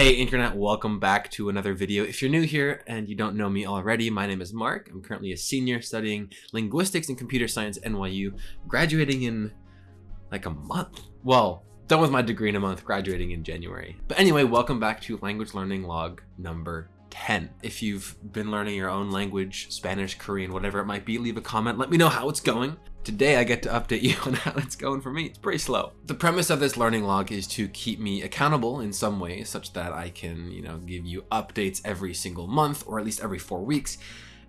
Hey internet, welcome back to another video. If you're new here and you don't know me already, my name is Mark. I'm currently a senior studying linguistics and computer science at NYU, graduating in like a month. Well, done with my degree in a month, graduating in January. But anyway, welcome back to language learning log number 10. If you've been learning your own language, Spanish, Korean, whatever it might be, leave a comment. Let me know how it's going. Today I get to update you on how it's going for me. It's pretty slow. The premise of this learning log is to keep me accountable in some way such that I can, you know, give you updates every single month or at least every four weeks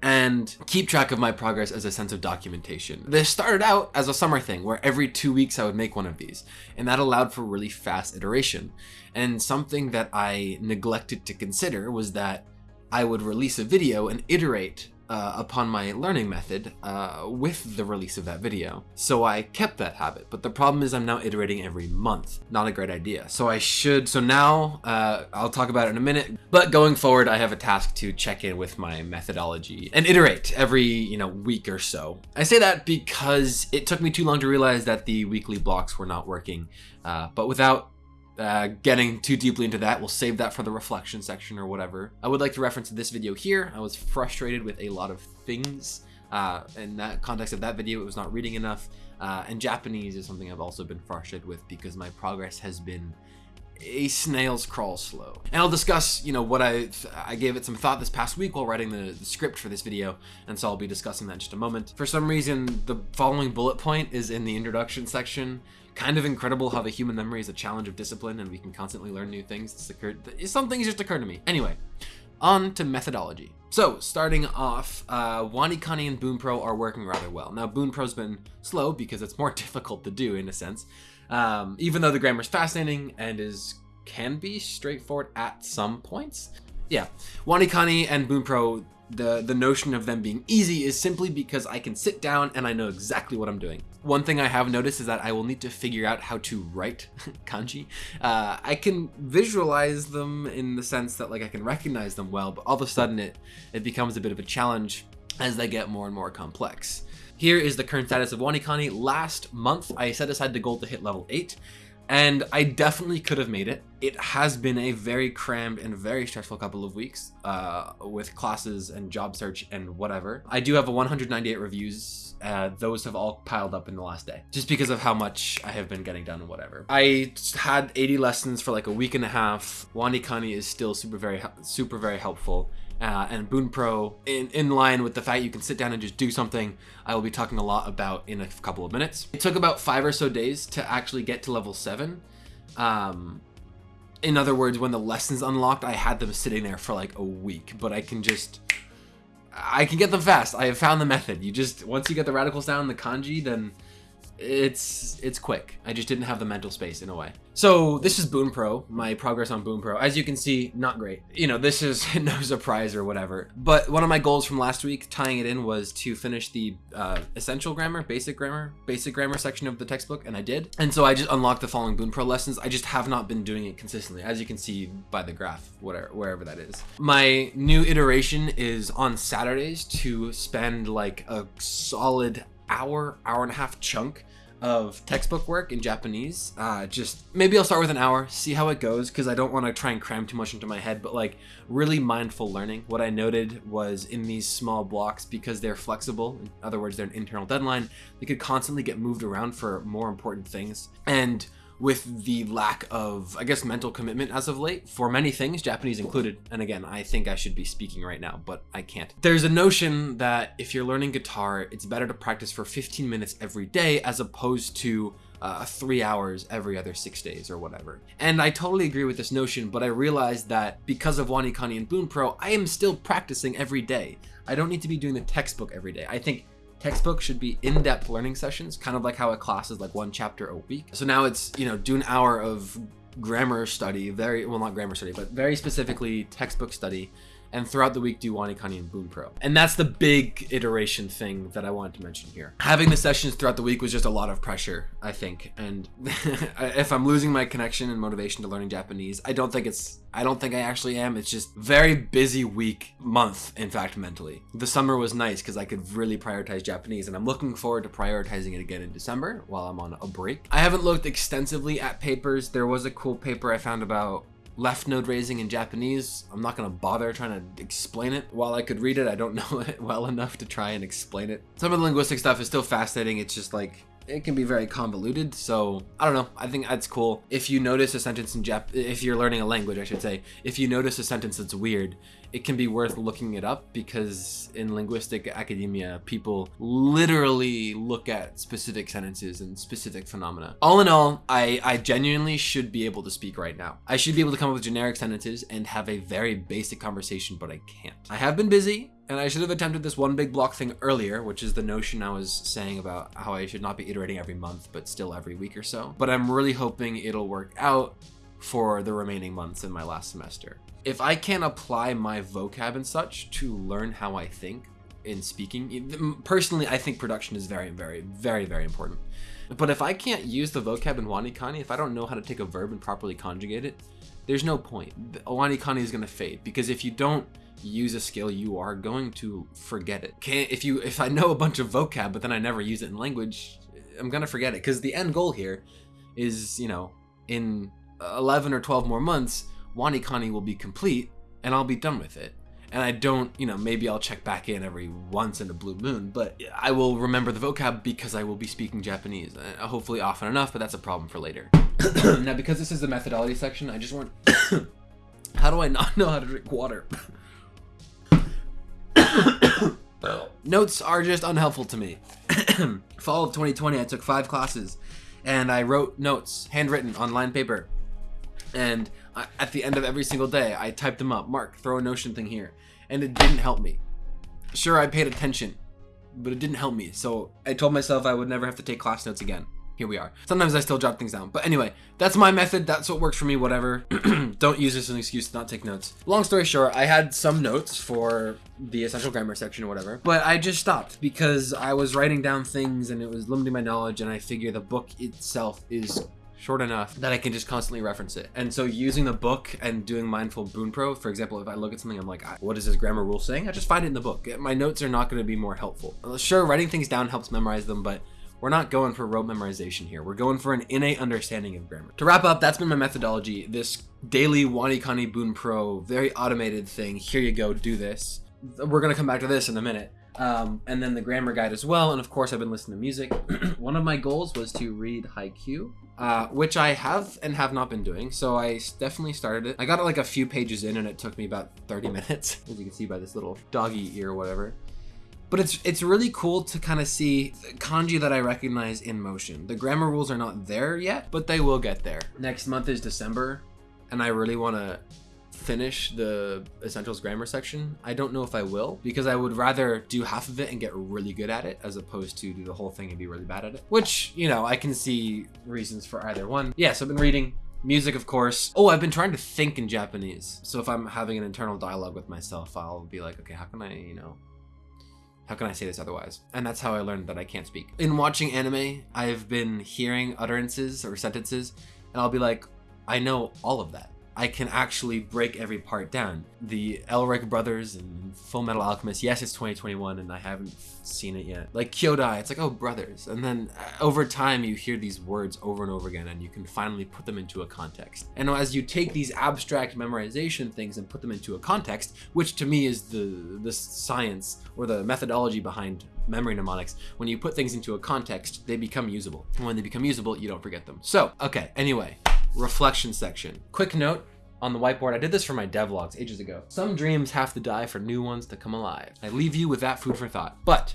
and keep track of my progress as a sense of documentation. This started out as a summer thing where every two weeks I would make one of these and that allowed for really fast iteration. And something that I neglected to consider was that I would release a video and iterate uh, upon my learning method uh, with the release of that video. So I kept that habit, but the problem is I'm now iterating every month. Not a great idea. So I should, so now uh, I'll talk about it in a minute, but going forward, I have a task to check in with my methodology and iterate every, you know, week or so. I say that because it took me too long to realize that the weekly blocks were not working, uh, but without uh, getting too deeply into that, we'll save that for the reflection section or whatever. I would like to reference this video here. I was frustrated with a lot of things. Uh, in that context of that video, it was not reading enough. Uh, and Japanese is something I've also been frustrated with because my progress has been a snail's crawl slow. And I'll discuss, you know, what I I gave it some thought this past week while writing the, the, script for this video, and so I'll be discussing that in just a moment. For some reason, the following bullet point is in the introduction section, kind of incredible how the human memory is a challenge of discipline and we can constantly learn new things. It's occurred, some things just occur to me. Anyway, on to methodology. So starting off, uh, WaniKani and Bunpro are working rather well. Now Bunpro's been slow because it's more difficult to do in a sense, um, even though the grammar is fascinating and is can be straightforward at some points. Yeah, WaniKani and Bunpro the the notion of them being easy is simply because I can sit down and I know exactly what I'm doing. One thing I have noticed is that I will need to figure out how to write kanji. Uh, I can visualize them in the sense that like I can recognize them well, but all of a sudden it it becomes a bit of a challenge as they get more and more complex. Here is the current status of WaniKani. Last month, I set aside the goal to hit level 8 and I definitely could have made it. It has been a very crammed and very stressful couple of weeks uh, with classes and job search and whatever. I do have a 198 reviews. Uh, those have all piled up in the last day just because of how much I have been getting done and whatever. I had 80 lessons for like a week and a half. WaniKani is still super very super very helpful uh, and Bunpro in, in line with the fact you can sit down and just do something I will be talking a lot about in a couple of minutes. It took about five or so days to actually get to level seven. Um, in other words, when the lessons unlocked, I had them sitting there for like a week, but I can just, I can get them fast. I have found the method. You just, once you get the radicals down, the kanji, then it's it's quick. I just didn't have the mental space in a way. So this is Bunpro, my progress on Bunpro. As you can see, not great. You know, this is no surprise or whatever. But one of my goals from last week, tying it in, was to finish the uh, essential grammar, basic grammar, basic grammar section of the textbook, and I did. And so I just unlocked the following Bunpro lessons. I just have not been doing it consistently, as you can see by the graph, whatever, wherever that is. My new iteration is on Saturdays to spend like a solid hour, hour and a half chunk of textbook work in Japanese. Uh, just maybe I'll start with an hour, see how it goes, because I don't want to try and cram too much into my head, but like really mindful learning. What I noted was in these small blocks, because they're flexible, in other words, they're an internal deadline, they could constantly get moved around for more important things. And with the lack of, I guess, mental commitment as of late for many things, Japanese included. And again, I think I should be speaking right now, but I can't. There's a notion that if you're learning guitar, it's better to practice for 15 minutes every day as opposed to uh, three hours every other six days or whatever. And I totally agree with this notion, but I realized that because of Wani WaniKani and Bunpro, I am still practicing every day. I don't need to be doing the textbook every day. I think textbook should be in-depth learning sessions, kind of like how a class is like one chapter a week. So now it's, you know, do an hour of grammar study, very, well, not grammar study, but very specifically textbook study and throughout the week do WaniKani and Bunpro. And that's the big iteration thing that I wanted to mention here. Having the sessions throughout the week was just a lot of pressure, I think. And if I'm losing my connection and motivation to learning Japanese, I don't think it's I don't think I actually am. It's just very busy week, month, in fact, mentally. The summer was nice because I could really prioritize Japanese and I'm looking forward to prioritizing it again in December while I'm on a break. I haven't looked extensively at papers. There was a cool paper I found about left node raising in Japanese. I'm not gonna bother trying to explain it. While I could read it, I don't know it well enough to try and explain it. Some of the linguistic stuff is still fascinating. It's just like it can be very convoluted. So I don't know. I think that's cool. If you notice a sentence in Jap, if you're learning a language, I should say, if you notice a sentence that's weird, it can be worth looking it up because in linguistic academia, people literally look at specific sentences and specific phenomena. All in all, I, I genuinely should be able to speak right now. I should be able to come up with generic sentences and have a very basic conversation, but I can't. I have been busy and I should have attempted this one big block thing earlier, which is the notion I was saying about how I should not be iterating every month, but still every week or so. But I'm really hoping it'll work out for the remaining months in my last semester. If I can't apply my vocab and such to learn how I think in speaking, personally, I think production is very, very, very, very important. But if I can't use the vocab in Wanikani, if I don't know how to take a verb and properly conjugate it, there's no point. Wanikani is going to fade because if you don't use a skill, you are going to forget it. Can't, if you if I know a bunch of vocab but then I never use it in language, I'm gonna forget it. Because the end goal here is, you know, in 11 or 12 more months, Wanikani will be complete and I'll be done with it. And I don't, you know, maybe I'll check back in every once in a blue moon, but I will remember the vocab because I will be speaking Japanese. Uh, hopefully often enough, but that's a problem for later. now, because this is the methodology section, I just want... how do I not know how to drink water? Notes are just unhelpful to me. Fall of 2020, I took five classes and I wrote notes, handwritten, on lined paper. And I, at the end of every single day, I typed them up. Mark, throw a Notion thing here. And it didn't help me. Sure, I paid attention, but it didn't help me. So I told myself I would never have to take class notes again here we are. Sometimes I still jot things down. But anyway, that's my method. That's what works for me, whatever. Don't use this as an excuse to not take notes. Long story short, I had some notes for the essential grammar section or whatever, but I just stopped because I was writing down things and it was limiting my knowledge and I figure the book itself is short enough that I can just constantly reference it. And so using the book and doing mindful Bunpro, for example, if I look at something, I'm like, ah, what is this grammar rule saying? I just find it in the book. My notes are not going to be more helpful. Uh, sure, writing things down helps memorize them, but we're not going for rote memorization here. We're going for an innate understanding of grammar. To wrap up, that's been my methodology. This daily Wanikani pro, very automated thing. Here you go, do this. We're gonna come back to this in a minute. Um, and then the grammar guide as well. And of course, I've been listening to music. One of my goals was to read Haikyuu, uh, which I have and have not been doing. So I definitely started it. I got it like a few pages in and it took me about 30 minutes, as you can see by this little doggy ear or whatever. But it's it's really cool to kind of see kanji that I recognize in motion. The grammar rules are not there yet, but they will get there. Next month is December, and I really want to finish the essentials grammar section. I don't know if I will because I would rather do half of it and get really good at it as opposed to do the whole thing and be really bad at it. Which, you know, I can see reasons for either one. Yes, yeah, so I've been reading Music, of course. Oh, I've been trying to think in Japanese. So if I'm having an internal dialogue with myself, I'll be like, okay, how can I, you know, how can I say this otherwise? And that's how I learned that I can't speak. In watching anime, I've been hearing utterances or sentences, and I'll be like, I know all of that. I can actually break every part down. The Elric brothers and Full Metal Alchemist, yes, it's 2021 and I haven't seen it yet. Like Kyodai, it's like, oh, brothers. And then uh, over time, you hear these words over and over again and you can finally put them into a context. And as you take these abstract memorization things and put them into a context, which to me is the, the science or the methodology behind memory mnemonics, when you put things into a context, they become usable. And when they become usable, you don't forget them. So, okay, anyway, reflection section. Quick note, on the whiteboard. I did this for my devlogs ages ago. Some dreams have to die for new ones to come alive. I leave you with that food for thought. But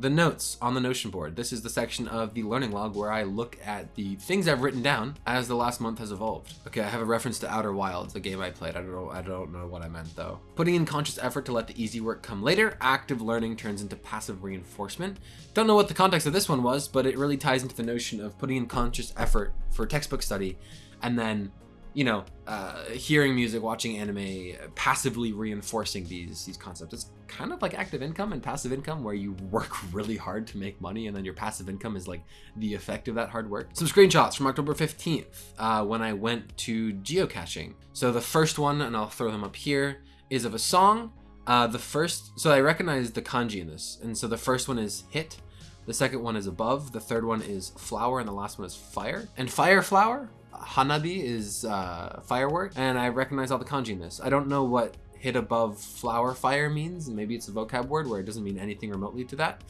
the notes on the Notion board. This is the section of the learning log where I look at the things I've written down as the last month has evolved. Okay, I have a reference to Outer Wilds, the game I played. I don't know, I don't know what I meant though. Putting in conscious effort to let the easy work come later, active learning turns into passive reinforcement. Don't know what the context of this one was, but it really ties into the notion of putting in conscious effort for textbook study and then you know, uh, hearing music, watching anime, passively reinforcing these these concepts. It's kind of like active income and passive income, where you work really hard to make money, and then your passive income is like the effect of that hard work. Some screenshots from October 15th, uh, when I went to geocaching. So the first one, and I'll throw them up here, is of a song. Uh, the first, so I recognize the kanji in this, and so the first one is hit, the second one is above, the third one is flower, and the last one is fire. And fire flower hanabi is uh, firework, and I recognize all the kanji in this. I don't know what hit above flower fire means. Maybe it's a vocab word where it doesn't mean anything remotely to that.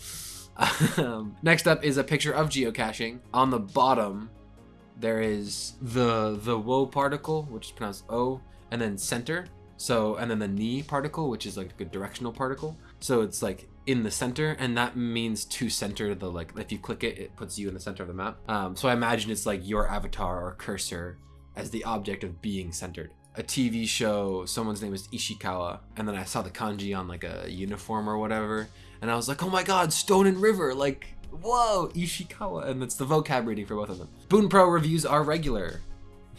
Um, next up is a picture of geocaching. On the bottom, there is the the wo particle, which is pronounced o, and then center. So and then the ni particle, which is like a good directional particle. So it's like in the center, and that means to center the like. If you click it, it puts you in the center of the map. Um, so I imagine it's like your avatar or cursor as the object of being centered. A TV show, someone's name is Ishikawa, and then I saw the kanji on like a uniform or whatever, and I was like, oh my god, Stone and River, like, whoa, Ishikawa, and that's the vocab reading for both of them. Bunpro reviews are regular.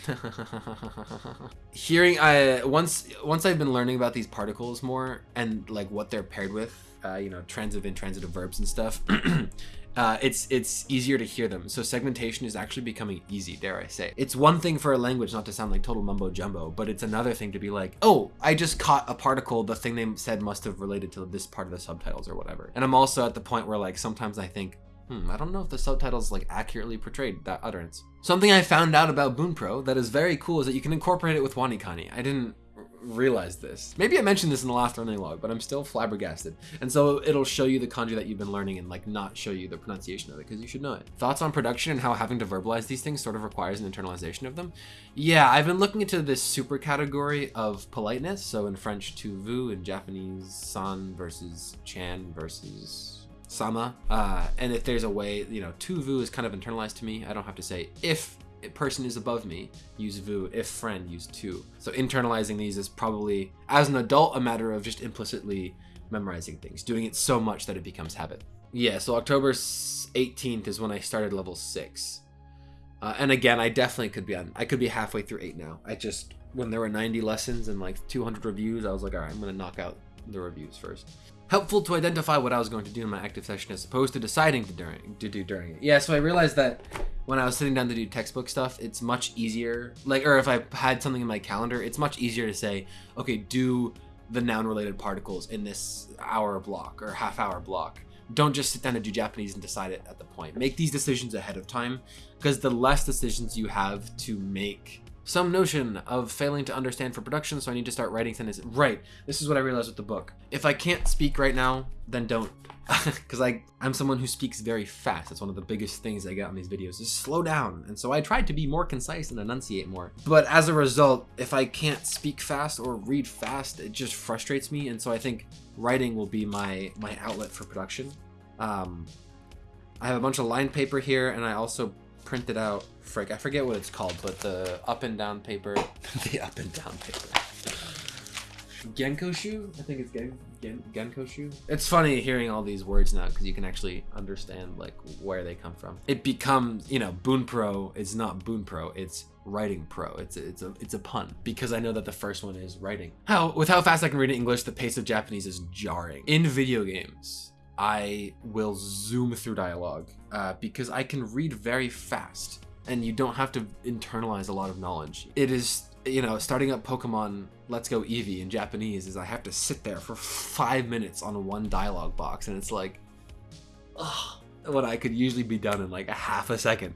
Hearing, I once once I've been learning about these particles more and like what they're paired with, uh, you know, transitive, intransitive verbs and stuff. uh, it's it's easier to hear them. So segmentation is actually becoming easy, dare I say. It's one thing for a language not to sound like total mumbo jumbo, but it's another thing to be like, oh, I just caught a particle. The thing they said must have related to this part of the subtitles or whatever. And I'm also at the point where like sometimes I think, hmm, I don't know if the subtitles like accurately portrayed that utterance. Something I found out about Bunpro that is very cool is that you can incorporate it with WaniKani. I didn't realize this. Maybe I mentioned this in the last learning log, but I'm still flabbergasted. And so it'll show you the kanji that you've been learning and like not show you the pronunciation of it because you should know it. Thoughts on production and how having to verbalize these things sort of requires an internalization of them? Yeah, I've been looking into this super category of politeness. So in French, tu vu, in Japanese, san versus chan versus sama. Uh, and if there's a way, you know, tu vu is kind of internalized to me. I don't have to say if person is above me, use vu. If friend, use tu. So internalizing these is probably, as an adult, a matter of just implicitly memorizing things, doing it so much that it becomes habit. Yeah, so October 18th is when I started level 6. Uh, and again, I definitely could be on, I could be halfway through 8 now. I just, when there were 90 lessons and like 200 reviews, I was like, all right, I'm going to knock out the reviews first helpful to identify what I was going to do in my active session as opposed to deciding to during to do during it. Yeah, so I realized that when I was sitting down to do textbook stuff, it's much easier. Like, or if I had something in my calendar, it's much easier to say, okay, do the noun related particles in this hour block or half hour block. Don't just sit down and do Japanese and decide it at the point. Make these decisions ahead of time because the less decisions you have to make some notion of failing to understand for production, so I need to start writing sentences. Right, this is what I realized with the book. If I can't speak right now, then don't. Because I, I'm someone who speaks very fast. That's one of the biggest things I get on these videos is slow down. And so I tried to be more concise and enunciate more. But as a result, if I can't speak fast or read fast, it just frustrates me. And so I think writing will be my, my outlet for production. Um, I have a bunch of line paper here and I also printed out, frick, I forget what it's called, but the up and down paper, the up and down paper. Genkoshu? I think it's Gen, Gen Genkoshu. It's funny hearing all these words now because you can actually understand like where they come from. It becomes, you know, Bunpro is not Bunpro, it's writing pro. It's a, it's a it's a pun because I know that the first one is writing. How with how fast I can read English, the pace of Japanese is jarring. In video games, I will zoom through dialogue uh, because I can read very fast and you don't have to internalize a lot of knowledge. It is, you know, starting up Pokemon Let's Go Eevee in Japanese is I have to sit there for five minutes on one dialogue box and it's like, ugh what I could usually be done in like a half a second.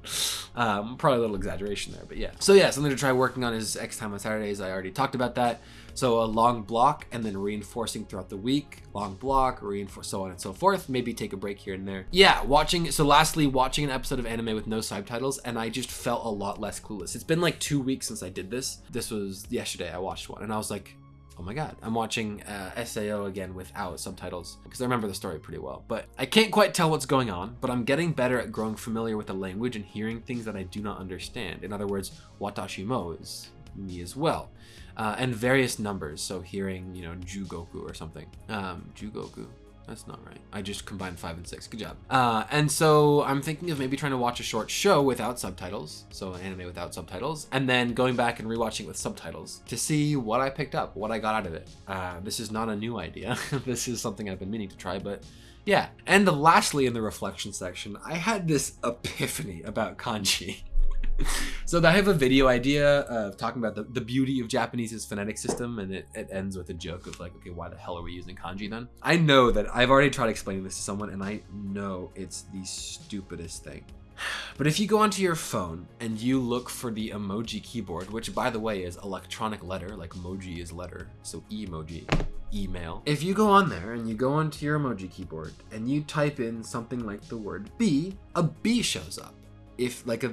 Um, probably a little exaggeration there, but yeah. So yeah, something to try working on is X time on Saturdays. I already talked about that. So a long block and then reinforcing throughout the week, long block, reinforce, so on and so forth. Maybe take a break here and there. Yeah, watching, so lastly, watching an episode of anime with no subtitles and I just felt a lot less clueless. It's been like two weeks since I did this. This was yesterday I watched one and I was like, oh my god, I'm watching uh, SAO again without subtitles because I remember the story pretty well. But I can't quite tell what's going on, but I'm getting better at growing familiar with the language and hearing things that I do not understand. In other words, watashi mo is me as well. Uh, and various numbers, so hearing, you know, Jugoku or something. Um, Jugoku. That's not right. I just combined five and six. Good job. Uh, and so I'm thinking of maybe trying to watch a short show without subtitles, so an anime without subtitles, and then going back and rewatching with subtitles to see what I picked up, what I got out of it. Uh, this is not a new idea. this is something I've been meaning to try, but yeah. And lastly, in the reflection section, I had this epiphany about kanji. so I have a video idea of talking about the, the beauty of Japanese's phonetic system, and it, it ends with a joke of like, okay, why the hell are we using kanji then? I know that I've already tried explaining this to someone, and I know it's the stupidest thing. But if you go onto your phone and you look for the emoji keyboard, which by the way is electronic letter, like emoji is letter, so emoji, email. If you go on there and you go onto your emoji keyboard and you type in something like the word B, a B shows up. If like a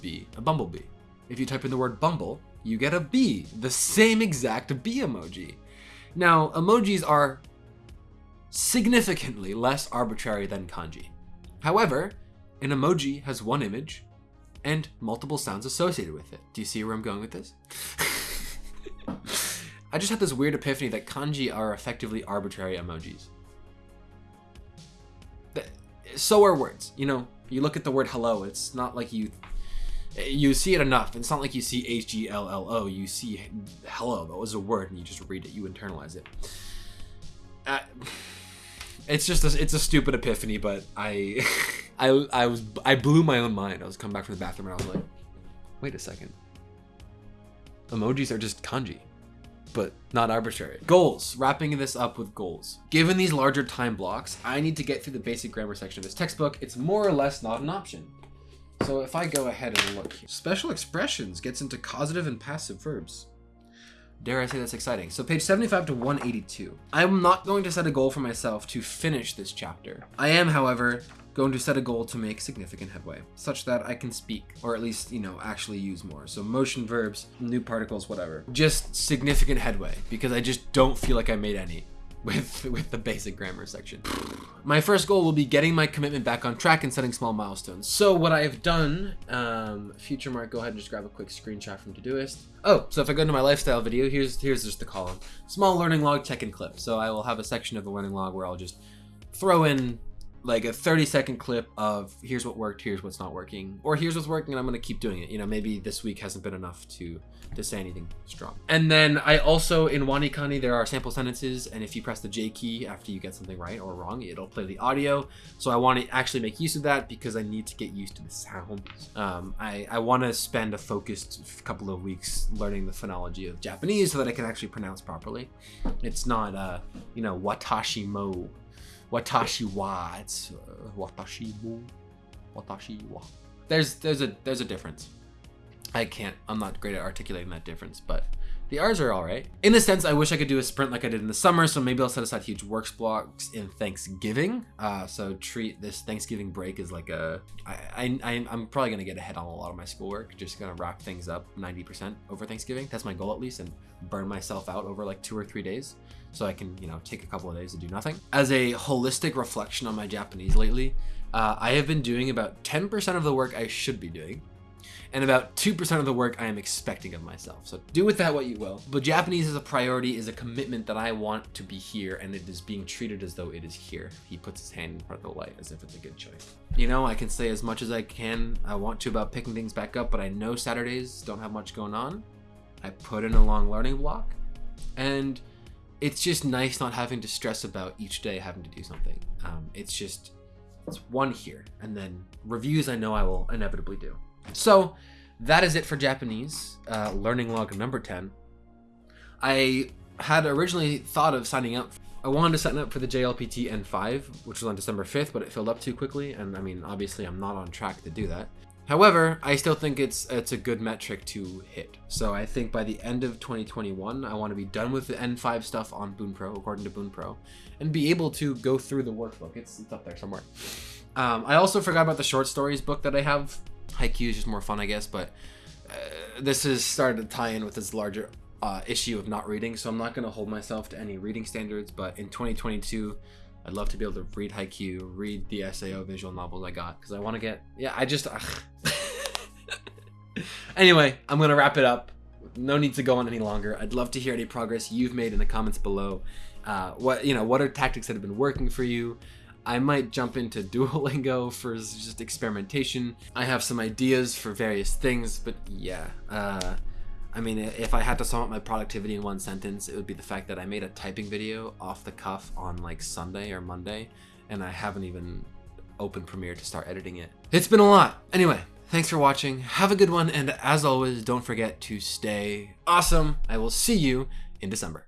bee, a bumblebee. If you type in the word bumble, you get a bee, the same exact bee emoji. Now, emojis are significantly less arbitrary than kanji. However, an emoji has one image and multiple sounds associated with it. Do you see where I'm going with this? I just had this weird epiphany that kanji are effectively arbitrary emojis. So are words. You know, you look at the word hello, it's not like you you see it enough. It's not like you see H G L L O. You see hello. That was a word, and you just read it. You internalize it. Uh, it's just a, it's a stupid epiphany, but I, I I was I blew my own mind. I was coming back from the bathroom and I was like, wait a second. Emojis are just kanji, but not arbitrary. Goals. Wrapping this up with goals. Given these larger time blocks, I need to get through the basic grammar section of this textbook. It's more or less not an option. So if I go ahead and look here, special expressions gets into causative and passive verbs. Dare I say that's exciting. So page 75 to 182. I'm not going to set a goal for myself to finish this chapter. I am, however, going to set a goal to make significant headway, such that I can speak, or at least, you know, actually use more. So motion verbs, new particles, whatever. Just significant headway, because I just don't feel like I made any with with the basic grammar section. My first goal will be getting my commitment back on track and setting small milestones. So what I have done, um, future mark, go ahead and just grab a quick screenshot from Todoist. Oh, so if I go into my lifestyle video, here's here's just the column. Small learning log check-in clip. So I will have a section of the learning log where I'll just throw in like a 30 second clip of here's what worked, here's what's not working, or here's what's working and I'm gonna keep doing it. You know, maybe this week hasn't been enough to to say anything strong. And then I also, in WaniKani, there are sample sentences, and if you press the J key after you get something right or wrong, it'll play the audio. So I want to actually make use of that because I need to get used to the sounds. Um, I, I want to spend a focused couple of weeks learning the phonology of Japanese so that I can actually pronounce properly. It's not, uh, you know, watashi mo Watashi wa. It's uh, watashi mo. Watashi wa. There's there's a there's a difference. I can't. I'm not great at articulating that difference, but the R's are all right. In a sense, I wish I could do a sprint like I did in the summer, so maybe I'll set aside huge works blocks in Thanksgiving. Uh, so treat this Thanksgiving break as like a. I, I, I'm probably gonna get ahead on a lot of my schoolwork. Just gonna wrap things up 90% over Thanksgiving. That's my goal at least, and burn myself out over like two or three days, so I can you know take a couple of days to do nothing. As a holistic reflection on my Japanese lately, uh, I have been doing about 10% of the work I should be doing and about 2% of the work I am expecting of myself. So do with that what you will. But Japanese as a priority is a commitment that I want to be here and it is being treated as though it is here. He puts his hand in front of the light as if it's a good choice. You know, I can say as much as I can, I want to about picking things back up, but I know Saturdays don't have much going on. I put in a long learning block and it's just nice not having to stress about each day having to do something. Um, it's just, it's one here and then reviews I know I will inevitably do. So that is it for Japanese, uh, learning log number 10. I had originally thought of signing up. I wanted to sign up for the JLPT N5, which was on December 5th, but it filled up too quickly. And I mean, obviously I'm not on track to do that. However, I still think it's it's a good metric to hit. So I think by the end of 2021, I want to be done with the N5 stuff on Bunpro, according to Bunpro, and be able to go through the workbook. It's, it's up there somewhere. Um, I also forgot about the short stories book that I have Haikyuu is just more fun, I guess, but uh, this has started to tie in with this larger uh, issue of not reading, so I'm not going to hold myself to any reading standards, but in 2022, I'd love to be able to read Haikyuu, read the SAO visual novels I got, because I want to get, yeah, I just, anyway, I'm going to wrap it up. No need to go on any longer. I'd love to hear any progress you've made in the comments below. Uh, what, you know, what are tactics that have been working for you? I might jump into Duolingo for just experimentation. I have some ideas for various things, but yeah. Uh, I mean, if I had to sum up my productivity in one sentence, it would be the fact that I made a typing video off the cuff on like Sunday or Monday, and I haven't even opened Premiere to start editing it. It's been a lot. Anyway, thanks for watching. Have a good one, and as always, don't forget to stay awesome. I will see you in December.